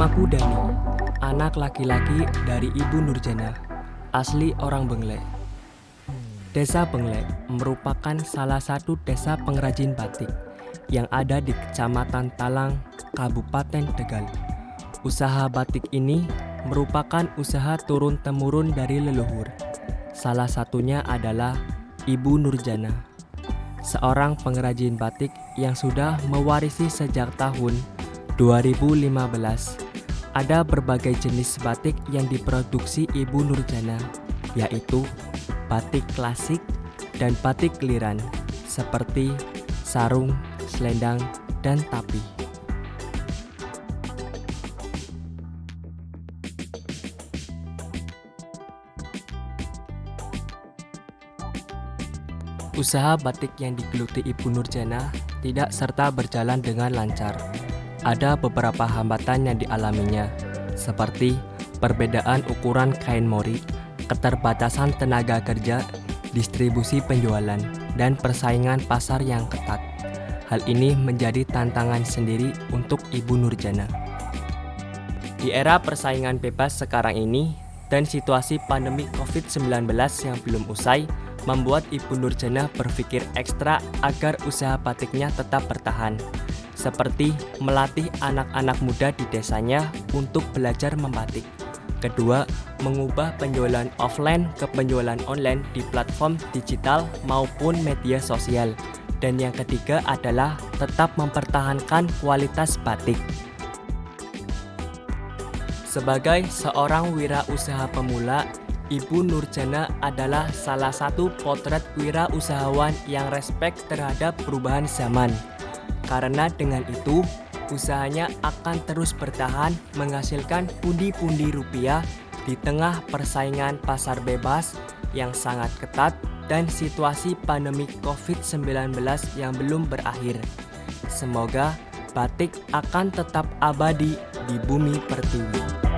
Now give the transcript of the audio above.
Namaku Dani, anak laki-laki dari Ibu Nurjana, asli orang Benglek. Desa Benglek merupakan salah satu desa pengrajin batik yang ada di Kecamatan Talang, Kabupaten Tegal. Usaha batik ini merupakan usaha turun-temurun dari leluhur. Salah satunya adalah Ibu Nurjana, seorang pengrajin batik yang sudah mewarisi sejak tahun 2015. Ada berbagai jenis batik yang diproduksi Ibu Nurjana, yaitu batik klasik dan batik geliran, seperti sarung, selendang, dan tapi. Usaha batik yang digeluti Ibu Nurjana tidak serta berjalan dengan lancar ada beberapa hambatan yang dialaminya, seperti perbedaan ukuran kain mori, keterbatasan tenaga kerja, distribusi penjualan, dan persaingan pasar yang ketat. Hal ini menjadi tantangan sendiri untuk Ibu Nurjana. Di era persaingan bebas sekarang ini, dan situasi pandemi COVID-19 yang belum usai, membuat Ibu Nurjana berpikir ekstra agar usaha batiknya tetap bertahan seperti melatih anak-anak muda di desanya untuk belajar membatik. Kedua, mengubah penjualan offline ke penjualan online di platform digital maupun media sosial. Dan yang ketiga adalah tetap mempertahankan kualitas batik. Sebagai seorang wirausaha pemula, Ibu Nurjana adalah salah satu potret wirausahawan yang respek terhadap perubahan zaman. Karena dengan itu, usahanya akan terus bertahan menghasilkan pundi-pundi rupiah di tengah persaingan pasar bebas yang sangat ketat dan situasi pandemi COVID-19 yang belum berakhir. Semoga batik akan tetap abadi di bumi pertiwi.